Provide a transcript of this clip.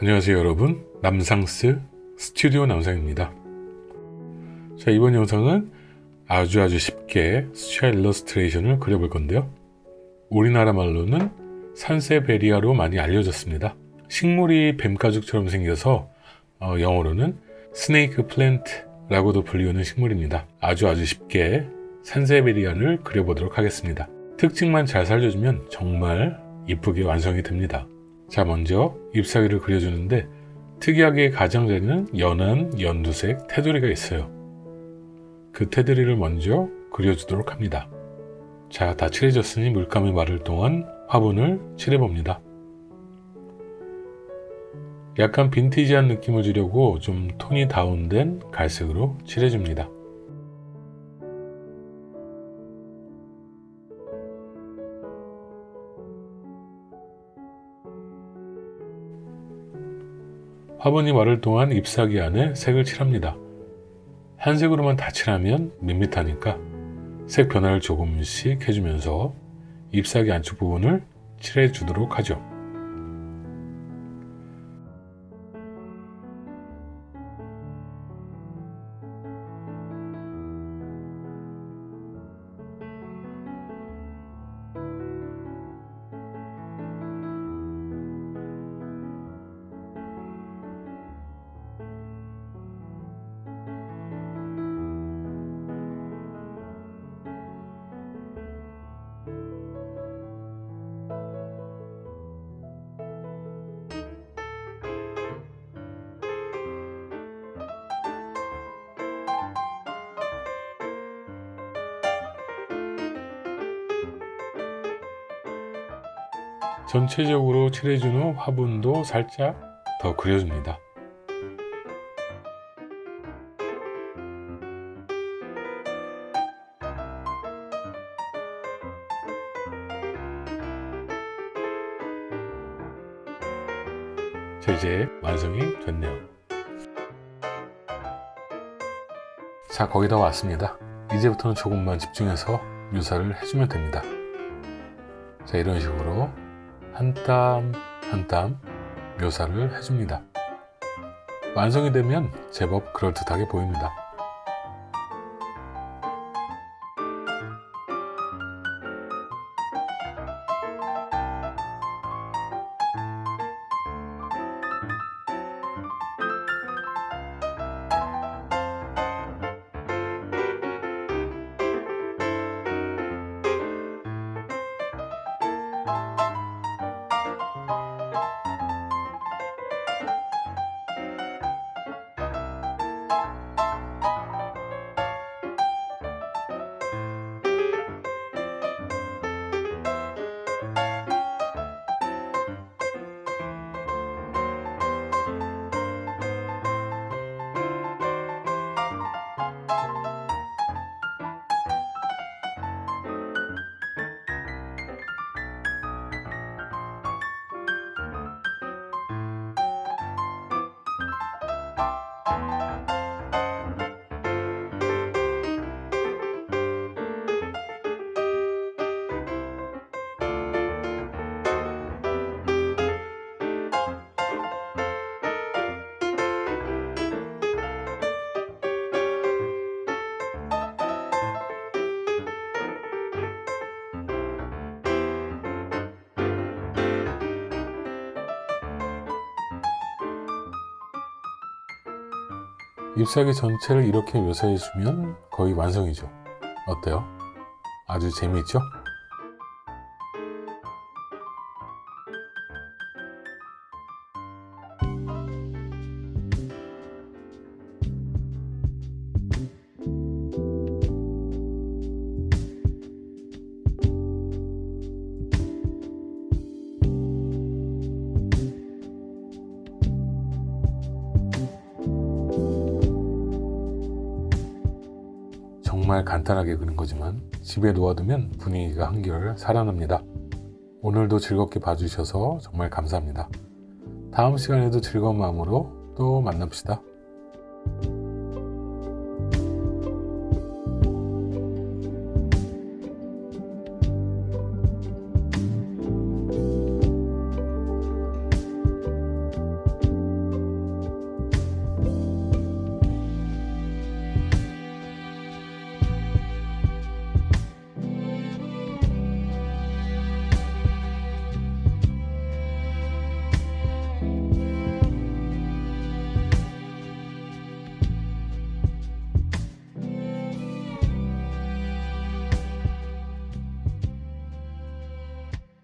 안녕하세요 여러분. 남상스 스튜디오 남상입니다. 자 이번 영상은 아주 아주 쉽게 수채화 일러스트레이션을 그려볼 건데요. 우리나라 말로는 산세베리아로 많이 알려졌습니다. 식물이 뱀가죽처럼 생겨서 어, 영어로는 snake plant라고도 불리우는 식물입니다. 아주 아주 쉽게 산세베리아를 그려보도록 하겠습니다. 특징만 잘 살려주면 정말 이쁘게 완성이 됩니다 자 먼저 잎사귀를 그려주는데 특이하게 가장자리는 연한 연두색 테두리가 있어요. 그 테두리를 먼저 그려주도록 합니다. 자, 다 칠해졌으니 물감이 마를 동안 화분을 칠해봅니다. 약간 빈티지한 느낌을 주려고 좀 톤이 다운된 갈색으로 칠해줍니다. 화분이 마를 동안 잎사귀 안에 색을 칠합니다. 한 색으로만 다 칠하면 밋밋하니까 색 변화를 조금씩 해주면서 잎사귀 안쪽 부분을 칠해 주도록 하죠. 전체적으로 칠해준 후 화분도 살짝 더 그려줍니다. 자 이제 완성이 됐네요. 자 거의 다 왔습니다. 이제부터는 조금만 집중해서 묘사를 해주면 됩니다. 자 이런 식으로 한 땀 한 땀 묘사를 해줍니다. 완성이 되면 제법 그럴듯하게 보입니다. you. 잎사귀 전체를 이렇게 묘사해주면 거의 완성이죠. 어때요? 아주 재미있죠? 정말 간단하게 그린 거지만 집에 놓아두면 분위기가 한결 살아납니다. 오늘도 즐겁게 봐주셔서 정말 감사합니다. 다음 시간에도 즐거운 마음으로 또 만납시다.